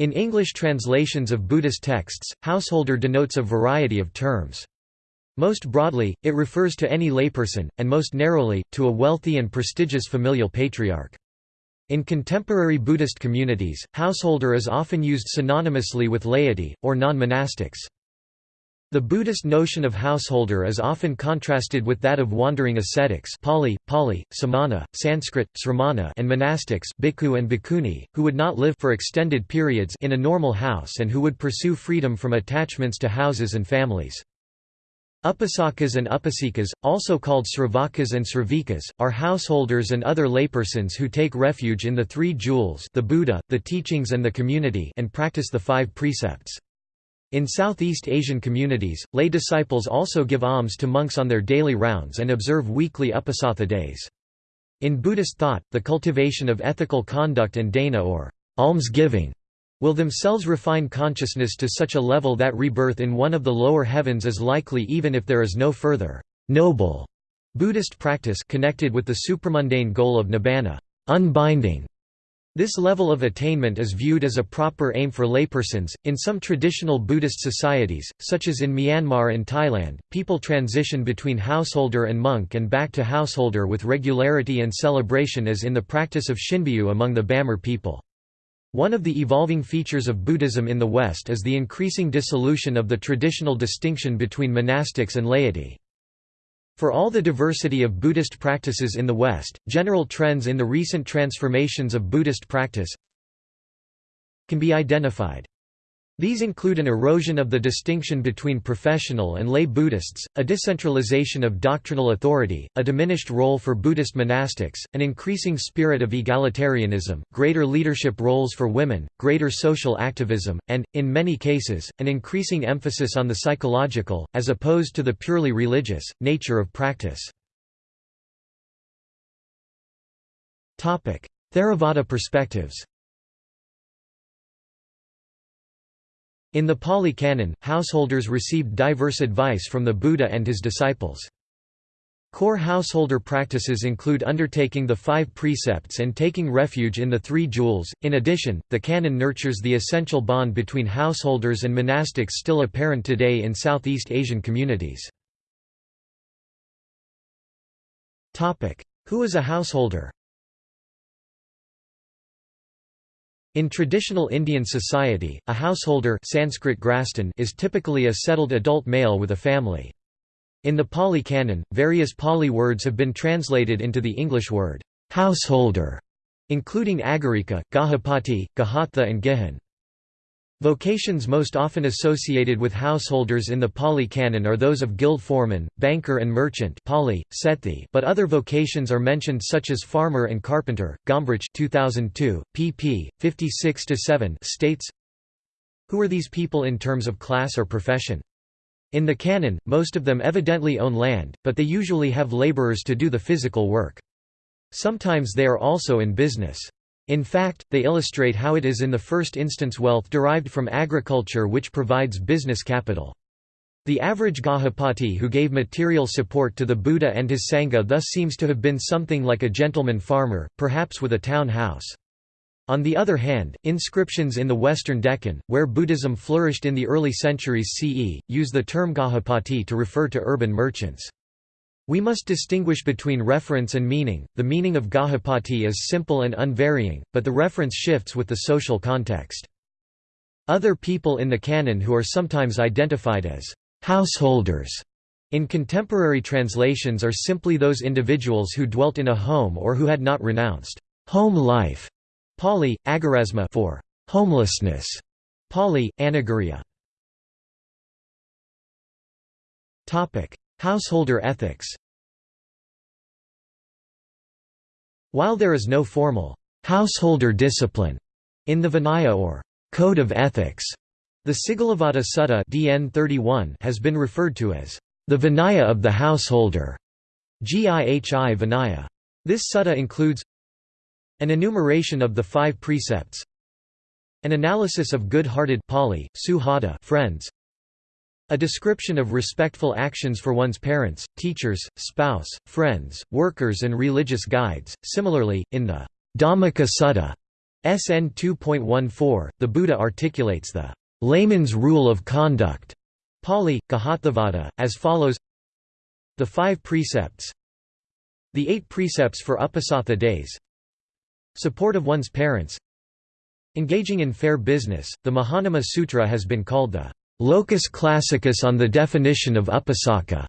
In English translations of Buddhist texts, householder denotes a variety of terms. Most broadly, it refers to any layperson, and most narrowly, to a wealthy and prestigious familial patriarch. In contemporary Buddhist communities, householder is often used synonymously with laity, or non-monastics. The Buddhist notion of householder is often contrasted with that of wandering ascetics Pali, Pali, samana, Sanskrit, sramana and monastics bhikkhu and bhikkhuni, who would not live for extended periods in a normal house and who would pursue freedom from attachments to houses and families. Upasakas and upasikas, also called sravakas and sravikas, are householders and other laypersons who take refuge in the three jewels the Buddha, the teachings and the community and practice the five precepts. In Southeast Asian communities, lay disciples also give alms to monks on their daily rounds and observe weekly uposatha days. In Buddhist thought, the cultivation of ethical conduct and dana or almsgiving will themselves refine consciousness to such a level that rebirth in one of the lower heavens is likely even if there is no further noble Buddhist practice connected with the supramundane goal of nibbana unbinding. This level of attainment is viewed as a proper aim for laypersons. In some traditional Buddhist societies, such as in Myanmar and Thailand, people transition between householder and monk and back to householder with regularity and celebration as in the practice of Shinbyu among the Bamar people. One of the evolving features of Buddhism in the West is the increasing dissolution of the traditional distinction between monastics and laity. For all the diversity of Buddhist practices in the West, general trends in the recent transformations of Buddhist practice can be identified. These include an erosion of the distinction between professional and lay Buddhists, a decentralization of doctrinal authority, a diminished role for Buddhist monastics, an increasing spirit of egalitarianism, greater leadership roles for women, greater social activism, and, in many cases, an increasing emphasis on the psychological, as opposed to the purely religious, nature of practice. Theravada perspectives In the Pali Canon, householders received diverse advice from the Buddha and his disciples. Core householder practices include undertaking the five precepts and taking refuge in the three jewels. In addition, the canon nurtures the essential bond between householders and monastics still apparent today in Southeast Asian communities. Who is a householder? In traditional Indian society, a householder Sanskrit grastan is typically a settled adult male with a family. In the Pali Canon, various Pali words have been translated into the English word, householder, including agarika, gahapati, gahatha and gihan. Vocations most often associated with householders in the Pali Canon are those of guild foreman, banker and merchant Pali, Sethi but other vocations are mentioned such as farmer and carpenter. Gombrich 2002, pp. 56–7 states, Who are these people in terms of class or profession? In the canon, most of them evidently own land, but they usually have laborers to do the physical work. Sometimes they are also in business. In fact, they illustrate how it is in the first instance wealth derived from agriculture which provides business capital. The average Gahapati who gave material support to the Buddha and his Sangha thus seems to have been something like a gentleman farmer, perhaps with a town house. On the other hand, inscriptions in the western Deccan, where Buddhism flourished in the early centuries CE, use the term Gahapati to refer to urban merchants. We must distinguish between reference and meaning. The meaning of Gahapati is simple and unvarying, but the reference shifts with the social context. Other people in the canon who are sometimes identified as householders in contemporary translations are simply those individuals who dwelt in a home or who had not renounced home life. Pali, agarasma for homelessness. Pali, anagariya. Topic: Householder ethics While there is no formal householder discipline in the Vinaya or Code of Ethics, the Sigalovada Sutta DN 31 has been referred to as the Vinaya of the householder. Gihi Vinaya. This sutta includes an enumeration of the five precepts, an analysis of good-hearted Pali, suhada friends, a description of respectful actions for one's parents, teachers, spouse, friends, workers and religious guides. Similarly, in the Dhammika Sutta, SN 2.14, the Buddha articulates the layman's rule of conduct Pali, Gahatthavada, as follows The five precepts The eight precepts for Uposatha days Support of one's parents Engaging in fair business, the Mahanama Sutra has been called the locus classicus on the definition of upasaka.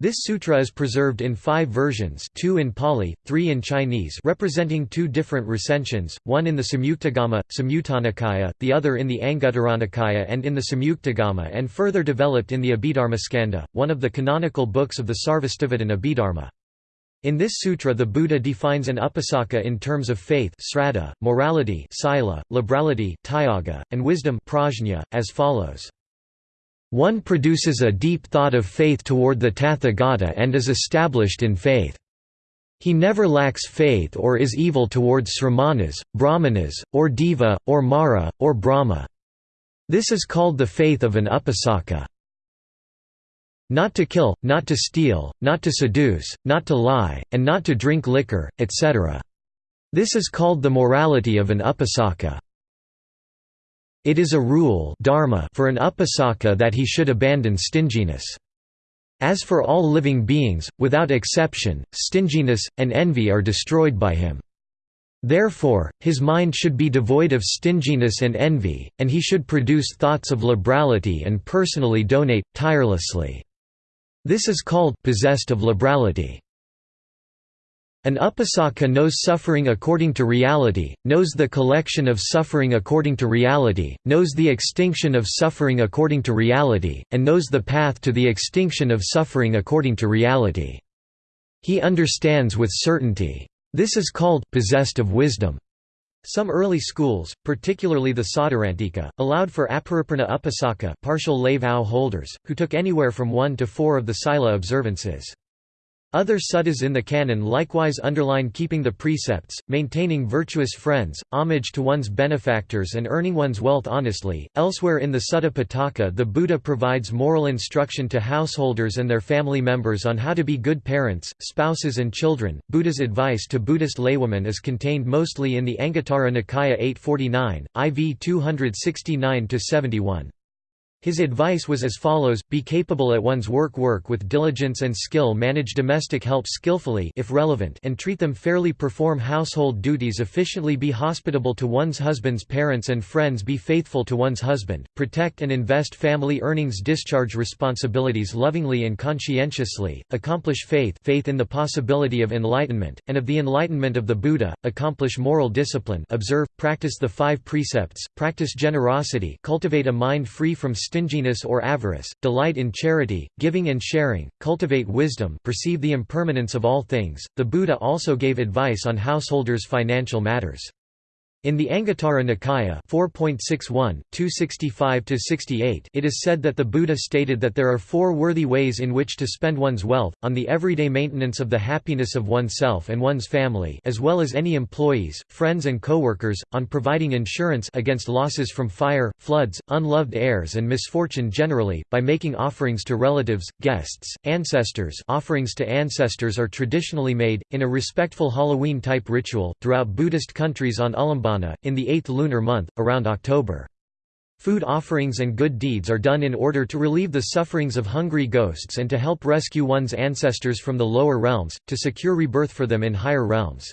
This sutra is preserved in five versions two in Pali, three in Chinese representing two different recensions, one in the Samyuktagama, Samyutta the other in the Anguttaranikaya and in the Samyuktagama and further developed in the Abhidharmaskanda, one of the canonical books of the Sarvastivadin Abhidharma. In this sutra the Buddha defines an upasaka in terms of faith sraddha, morality sila, liberality and wisdom prajna, as follows. One produces a deep thought of faith toward the Tathagata and is established in faith. He never lacks faith or is evil towards sramanas, brahmanas, or deva, or mara, or brahma. This is called the faith of an upasaka. Not to kill, not to steal, not to seduce, not to lie, and not to drink liquor, etc. This is called the morality of an upasaka. It is a rule dharma for an upasaka that he should abandon stinginess. As for all living beings, without exception, stinginess, and envy are destroyed by him. Therefore, his mind should be devoid of stinginess and envy, and he should produce thoughts of liberality and personally donate, tirelessly. This is called possessed of liberality. An upasaka knows suffering according to reality, knows the collection of suffering according to reality, knows the extinction of suffering according to reality, and knows the path to the extinction of suffering according to reality. He understands with certainty. This is called possessed of wisdom. Some early schools, particularly the Sautrantika, allowed for apariprana upasaka partial lay vow holders, who took anywhere from one to four of the sila observances. Other suttas in the canon likewise underline keeping the precepts, maintaining virtuous friends, homage to one's benefactors and earning one's wealth honestly. Elsewhere in the Sutta Pitaka the Buddha provides moral instruction to householders and their family members on how to be good parents, spouses and children. Buddha's advice to Buddhist laywomen is contained mostly in the Anguttara Nikaya 849, IV 269-71. His advice was as follows, be capable at one's work work with diligence and skill manage domestic help skillfully if relevant and treat them fairly perform household duties efficiently be hospitable to one's husband's parents and friends be faithful to one's husband, protect and invest family earnings discharge responsibilities lovingly and conscientiously, accomplish faith faith in the possibility of enlightenment, and of the enlightenment of the Buddha, accomplish moral discipline observe, practice the five precepts, practice generosity cultivate a mind free from stinginess or avarice, delight in charity, giving and sharing, cultivate wisdom perceive the impermanence of all things. The Buddha also gave advice on householders' financial matters. In the Anguttara Nikaya 4.61, 265–68 it is said that the Buddha stated that there are four worthy ways in which to spend one's wealth, on the everyday maintenance of the happiness of oneself and one's family as well as any employees, friends and co-workers, on providing insurance against losses from fire, floods, unloved heirs and misfortune generally, by making offerings to relatives, guests, ancestors. Offerings to ancestors are traditionally made, in a respectful Halloween-type ritual, throughout Buddhist countries on In the eighth lunar month, around October. Food offerings and good deeds are done in order to relieve the sufferings of hungry ghosts and to help rescue one's ancestors from the lower realms, to secure rebirth for them in higher realms.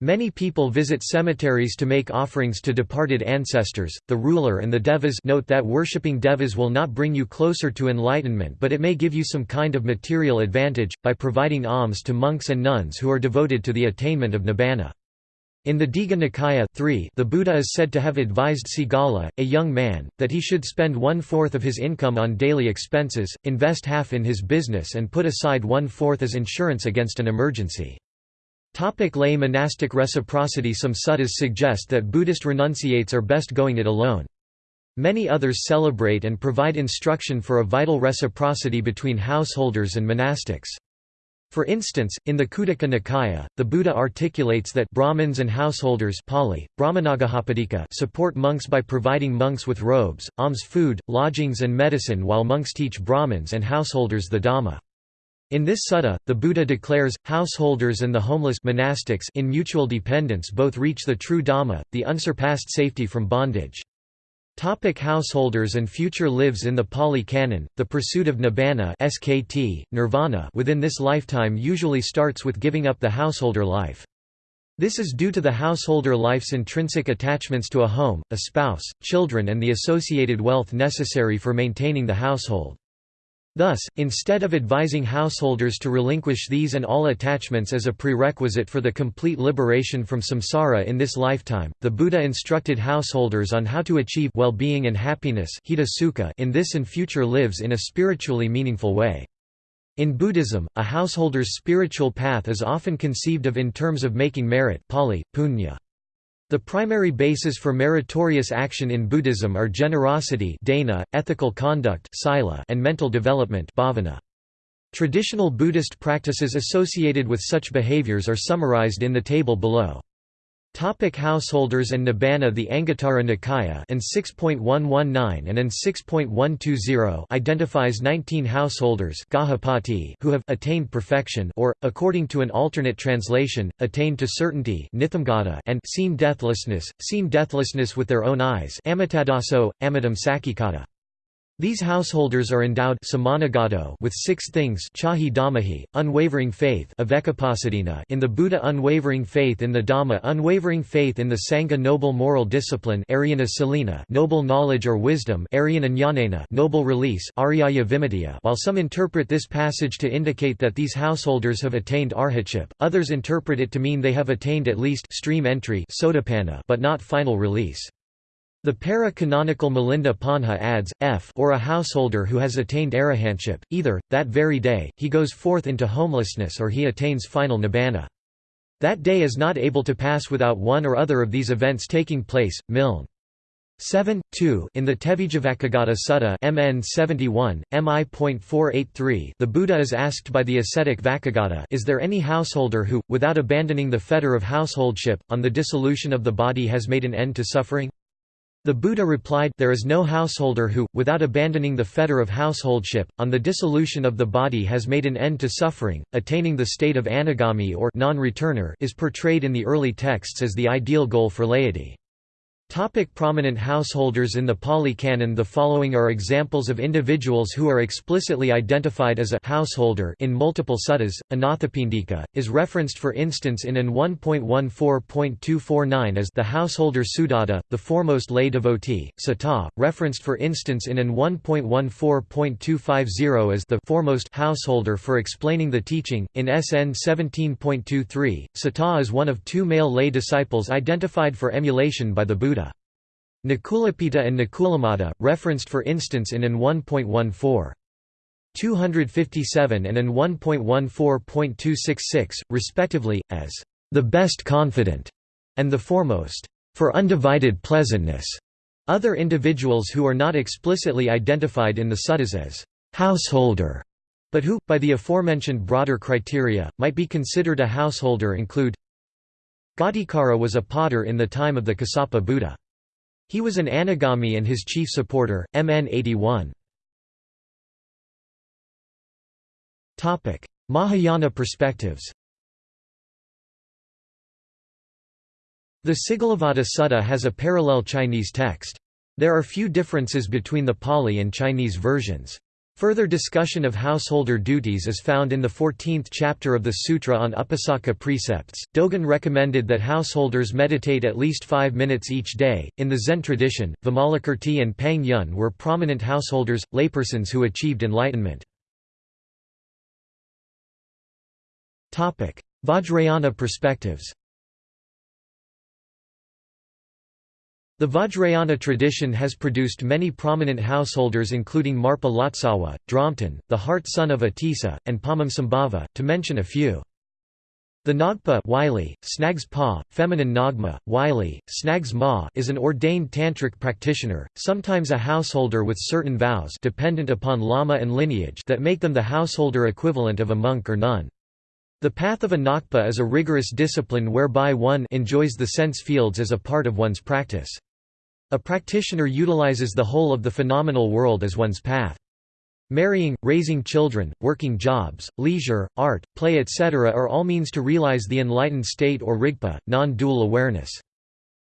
Many people visit cemeteries to make offerings to departed ancestors. The ruler and the devas note that worshipping devas will not bring you closer to enlightenment, but it may give you some kind of material advantage by providing alms to monks and nuns who are devoted to the attainment of nibbana. In the Digha Nikaya 3, the Buddha is said to have advised Sigala, a young man, that he should spend one-fourth of his income on daily expenses, invest half in his business and put aside one-fourth as insurance against an emergency. Topic lay monastic reciprocity Some suttas suggest that Buddhist renunciates are best going it alone. Many others celebrate and provide instruction for a vital reciprocity between householders and monastics. For instance, in the Khuddaka Nikaya, the Buddha articulates that Brahmins and householders Pali, support monks by providing monks with robes, alms food, lodgings and medicine while monks teach Brahmins and householders the Dhamma. In this sutta, the Buddha declares, householders and the homeless monastics in mutual dependence both reach the true Dhamma, the unsurpassed safety from bondage. Topic householders and future lives In the Pali Canon, the pursuit of nibbana SKT, nirvana within this lifetime usually starts with giving up the householder life. This is due to the householder life's intrinsic attachments to a home, a spouse, children and the associated wealth necessary for maintaining the household. Thus, instead of advising householders to relinquish these and all attachments as a prerequisite for the complete liberation from samsara in this lifetime, the Buddha instructed householders on how to achieve well-being and happiness in this and future lives in a spiritually meaningful way. In Buddhism, a householder's spiritual path is often conceived of in terms of making merit Pali, punya. The primary bases for meritorious action in Buddhism are generosity dana, ethical conduct sila, and mental development bhavana. Traditional Buddhist practices associated with such behaviors are summarized in the table below. Topic householders and Nibbana The Anguttara Nikaya and 6.119 and AN 6.120 identifies 19 householders who have attained perfection or, according to an alternate translation, attained to certainty and seen deathlessness, seen deathlessness with their own eyes Amitadaso, Amitam Sakikata. These householders are endowed with six things chahi dhammahi, unwavering faith in the Buddha unwavering faith in the Dhamma unwavering faith in the Sangha noble moral discipline noble knowledge or wisdom noble release while some interpret this passage to indicate that these householders have attained arhatship, others interpret it to mean they have attained at least stream entry but not final release. The para-canonical Milinda Panha adds, f or a householder who has attained arahantship, either, that very day, he goes forth into homelessness or he attains final nibbana. That day is not able to pass without one or other of these events taking place. Milne 7, 2 In the Tevijjavacchagotta Sutta MN 71, MI.483 the Buddha is asked by the ascetic Vacchagotta is there any householder who, without abandoning the fetter of householdship, on the dissolution of the body has made an end to suffering? The Buddha replied, There is no householder who, without abandoning the fetter of householdship, on the dissolution of the body has made an end to suffering. Attaining the state of anagami or non-returner is portrayed in the early texts as the ideal goal for laity. Topic prominent householders In the Pali Canon the following are examples of individuals who are explicitly identified as a householder in multiple suttas. Anathapindika, is referenced for instance in AN 1.14.249 as the householder Sudatta, the foremost lay devotee, Sata, referenced for instance in AN 1.14.250 as the foremost householder for explaining the teaching. In SN 17.23, Sata is one of two male lay disciples identified for emulation by the Buddha. Nakulapita and Nakulamata, referenced for instance in AN 1.14. 257 and AN 1.14.266, respectively, as the best confident and the foremost, for undivided pleasantness. Other individuals who are not explicitly identified in the suttas as householder, but who, by the aforementioned broader criteria, might be considered a householder include Ghatikara was a potter in the time of the Kassapa Buddha. He was an anagami and his chief supporter, MN 81. Mahayana perspectives The Sigalovada Sutta has a parallel Chinese text. There are few differences between the Pali and Chinese versions. Further discussion of householder duties is found in the 14th chapter of the Sutra on Upasaka precepts. Dogen recommended that householders meditate at least five minutes each day. In the Zen tradition, Vimalakirti and Pang Yun were prominent householders, laypersons who achieved enlightenment. Vajrayana perspectives The Vajrayana tradition has produced many prominent householders including Marpa Lotsawa, Dromten, the heart son of Atisa, and Padmasambhava, to mention a few. The Nagpa Wylie, Snags Pa, feminine Nagma, Wylie, Snags Ma is an ordained tantric practitioner, sometimes a householder with certain vows dependent upon lama and lineage that make them the householder equivalent of a monk or nun. The path of a Nakpa is a rigorous discipline whereby one enjoys the sense fields as a part of one's practice. A practitioner utilizes the whole of the phenomenal world as one's path. Marrying, raising children, working jobs, leisure, art, play etc. are all means to realize the enlightened state or rigpa, non-dual awareness.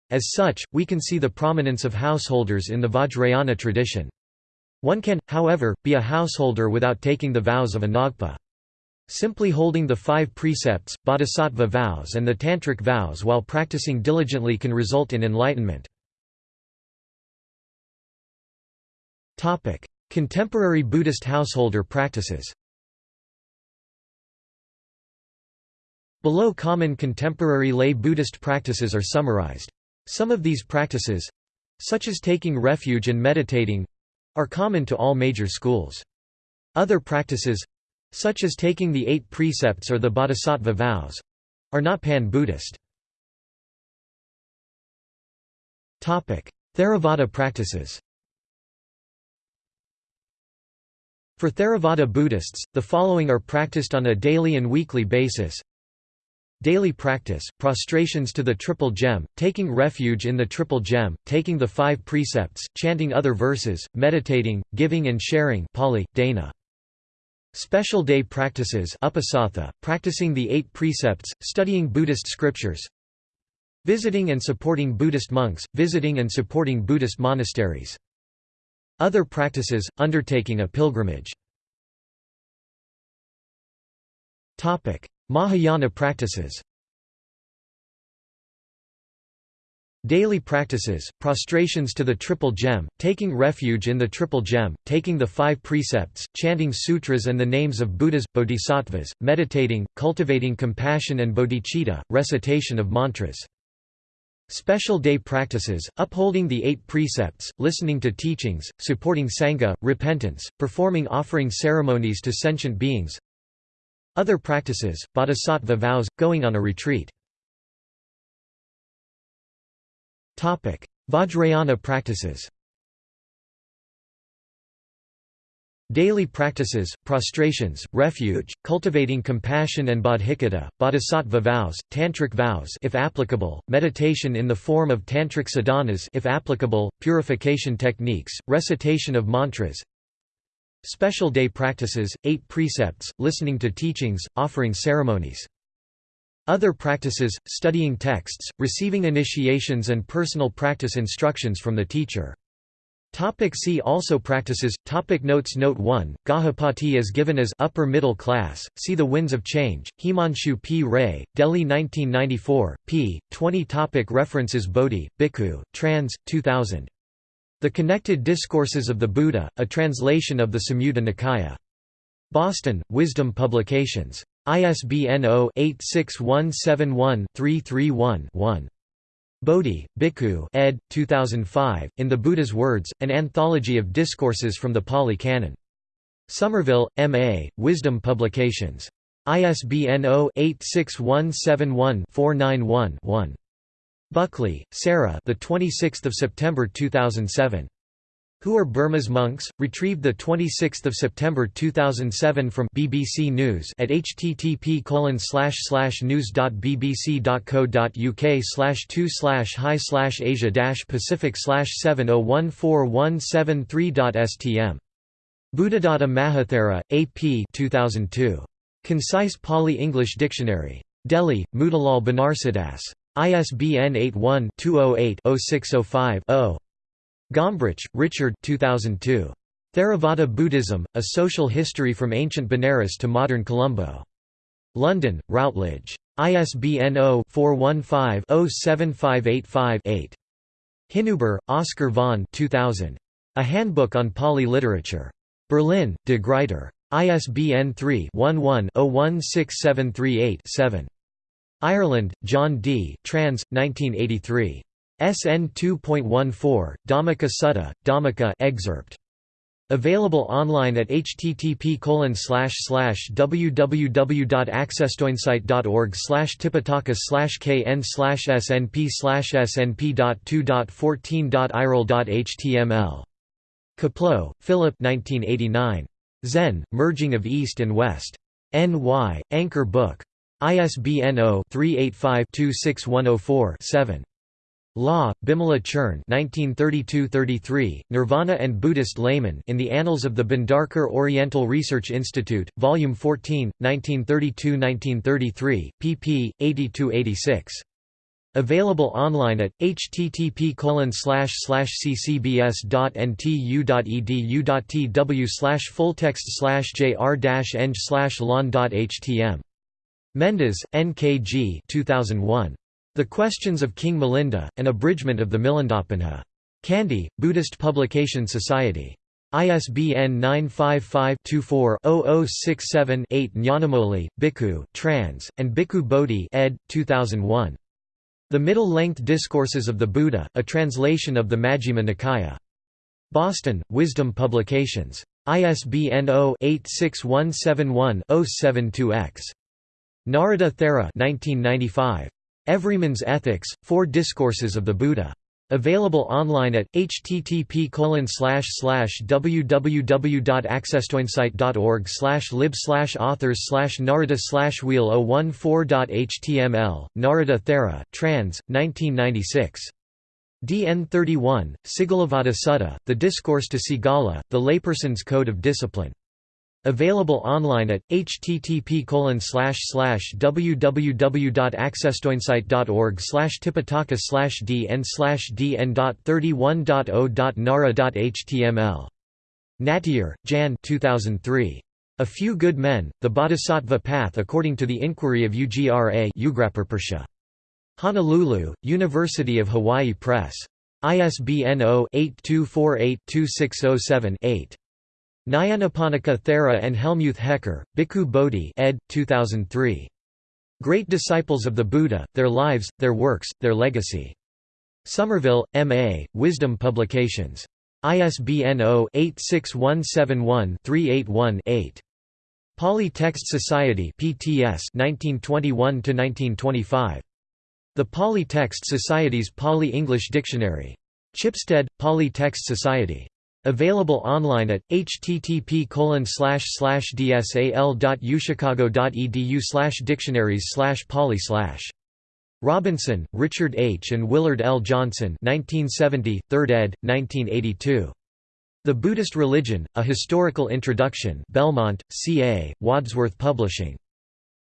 As such, we can see the prominence of householders in the Vajrayana tradition. One can, however, be a householder without taking the vows of a Nagpa. Simply holding the five precepts, bodhisattva vows and the tantric vows while practicing diligently can result in enlightenment. Contemporary Buddhist householder practices Below common contemporary lay Buddhist practices are summarized. Some of these practices—such as taking refuge and meditating—are common to all major schools. Other practices—such as taking the eight precepts or the bodhisattva vows—are not pan-Buddhist. Theravada practices For Theravada Buddhists, the following are practiced on a daily and weekly basis. Daily practice, prostrations to the Triple Gem, taking refuge in the Triple Gem, taking the five precepts, chanting other verses, meditating, giving and sharing Pali, Dana. Special day practices uposatha, practicing the eight precepts, studying Buddhist scriptures. Visiting and supporting Buddhist monks, visiting and supporting Buddhist monasteries. Other practices, undertaking a pilgrimage. Mahayana practices Daily practices, prostrations to the Triple Gem, taking refuge in the Triple Gem, taking the five precepts, chanting sutras and the names of Buddhas, bodhisattvas, meditating, cultivating compassion and bodhicitta, recitation of mantras. Special day practices, upholding the eight precepts, listening to teachings, supporting Sangha, repentance, performing offering ceremonies to sentient beings Other practices, bodhisattva vows, going on a retreat Vajrayana practices Daily practices, prostrations, refuge, cultivating compassion and bodhicitta, bodhisattva vows, tantric vows if applicable, meditation in the form of tantric sadhanas if applicable, purification techniques, recitation of mantras. Special day practices, eight precepts, listening to teachings, offering ceremonies. Other practices, studying texts, receiving initiations and personal practice instructions from the teacher. Topic see also Practices Topic Notes Note 1, Gahapati is given as upper middle class, see The Winds of Change, Himanshu P. Ray, Delhi 1994, p. 20 topic References Bodhi, Bhikkhu, trans. 2000. The Connected Discourses of the Buddha, a translation of the Samyutta Nikaya. Boston, Wisdom Publications. ISBN 0-86171-331-1. Bodhi, Bhikkhu ed. 2005, In the Buddha's Words, an anthology of discourses from the Pali Canon. Somerville, M.A., Wisdom Publications. ISBN 0-86171-491-1. Buckley, Sarah the 26th of September 2007. Who Are Burma's Monks? Retrieved 26 September 2007 from BBC News at http news.bbc.co.uk slash 2 slash high slash asia pacific slash 7014173.stm. Buddhadatta Mahathera, A.P. 2002. Concise Pali-English Dictionary. Delhi, Motilal Banarsidass. ISBN 81 208 0605 0. Gombrich, Richard 2002. Theravada Buddhism, A Social History from Ancient Benares to Modern Colombo. London, Routledge. ISBN 0-415-07585-8. Hinüber, Oscar von 2000. A Handbook on Pali Literature. Berlin, De Gruyter. ISBN 3-11-016738-7. Ireland, John D. Trans. 1983. SN 2.14, Dhammika Sutta, Dhammika excerpt. Available online at http www.accesstoinsight.org tipitaka kn snp snp.2.14.iral.html. Kapleau, Philip 1989. Zen, Merging of East and West. N.Y., Anchor Book. ISBN 0-385-26104-7. Law, Bimala Churn 1932–33, Nirvana and Buddhist Layman in the Annals of the Bhandarkar Oriental Research Institute, Volume 14, 1932–1933, pp. 80–86. Available online at http ccbs.ntu.edu.tw fulltext jr-eng lon.htm. Mendis, N.K.G. 2001. The Questions of King Milinda, an abridgment of the Milindapanha. Kandy, Buddhist Publication Society. ISBN 955-24-0067-8 Nyanamoli, Bhikkhu trans, and Bhikkhu Bodhi ed. 2001. The Middle-Length Discourses of the Buddha, a translation of the Majjhima Nikaya. Boston, Wisdom Publications. ISBN 0-86171-072-X. Narada Thera 1995. Everyman's Ethics, Four Discourses of the Buddha. Available online at http www.accesstoinsight.org lib authors narada wheel 014.html, Narada Thera trans, 1996. DN 31, Sigalovada Sutta, The Discourse to Sigala, The Layperson's Code of Discipline. Available online at http www.accesstoinsight.org tipitaka dn dn.31.0.nara.html. Nattier, Jan 2003. A Few Good Men, The Bodhisattva Path According to the Inquiry of UGRA Honolulu, University of Hawaii Press. ISBN 0-8248-2607-8. Nyanaponika Thera and Helmuth Hecker, Bhikkhu Bodhi ed. 2003. Great Disciples of the Buddha, Their Lives, Their Works, Their Legacy. Somerville, M.A., Wisdom Publications. ISBN 0-86171-381-8. Pali Text Society PTS 1921–1925. The Pali Text Society's Pali-English Dictionary. Chipstead, Pali Text Society. Available online at http dsal.uchicago.edu dictionaries poly Robinson, Richard H. and Willard L. Johnson 1970, 3rd ed., 1982. The Buddhist Religion, A Historical Introduction Belmont, C.A., Wadsworth Publishing.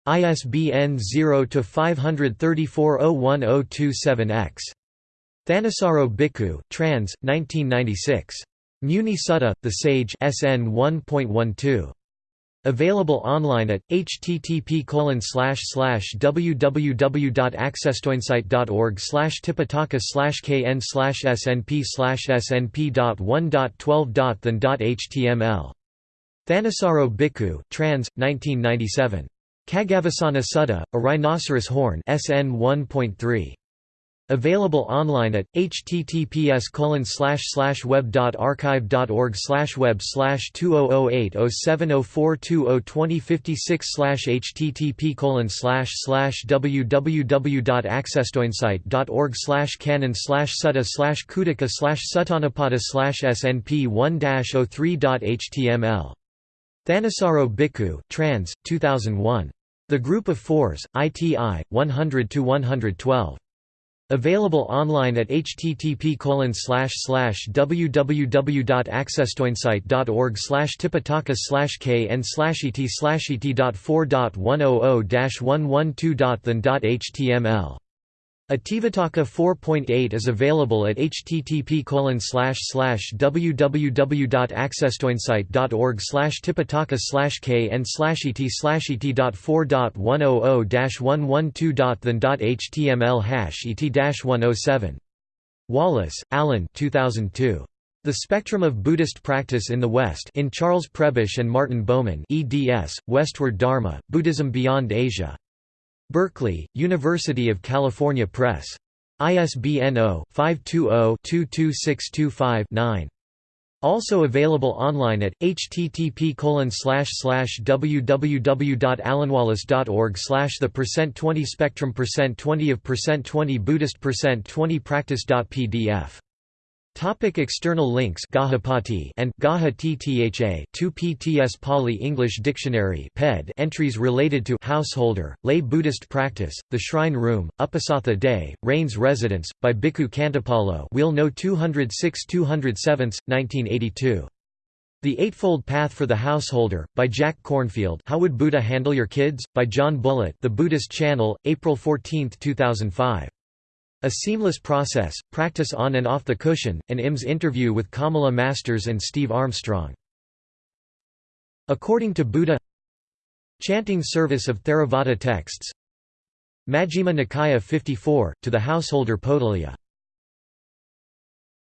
ISBN 0-534-01027-X. Thanissaro Bhikkhu trans, 1996. Muni Sutta, The Sage SN 1.12. Available online at http www.accesstoinsight.org tipitaka kn snp snp.1.12.than.html. Thanissaro Bhikkhu trans, 1997. Khaggavisana Sutta, A Rhinoceros Horn SN 1.3. Available online at https web.archive.org web 20080704202056 http www.accesstoinsight.org canon sutta khuddaka suttanapada snp 1-03.html. Thanissaro Bhikkhu trans, 2001. The Group of Fours, ITI, 100–112. Available online at http www.accesstoinsight.org tipitaka kn et et.4.100-112.than.html Itivuttaka 4.8 is available at http www.accesstoinsight.org tipitaka kn et et.4.100-112.than.html hash et-107. Wallace, Alan 2002. The Spectrum of Buddhist Practice in the West in Charles Prebish and Martin Baumann eds, Westward Dharma, Buddhism Beyond Asia. Berkeley, University of California Press. ISBN 0-520-22625-9. Also available online at http www.alanwallace.org the percent 20 spectrum percent 20 of percent 20 Buddhist percent 20 practice.pdf Topic external links Gahapati and Gaha Ttha 2 PTS Pali English Dictionary PED entries related to householder, lay Buddhist practice, the shrine room, Uposatha day, Rains residence, by Bhikkhu Khantipalo Wheel No 206-207, 1982. The Eightfold Path for the Householder, by Jack Kornfield How Would Buddha Handle Your Kids? by John Bullitt The Buddhist Channel, April 14, 2005. A Seamless Process, Practice on and Off the Cushion, an IMS interview with Kamala Masters and Steve Armstrong. According to Buddha Chanting service of Theravada texts Majjhima Nikaya 54, to the householder Potaliya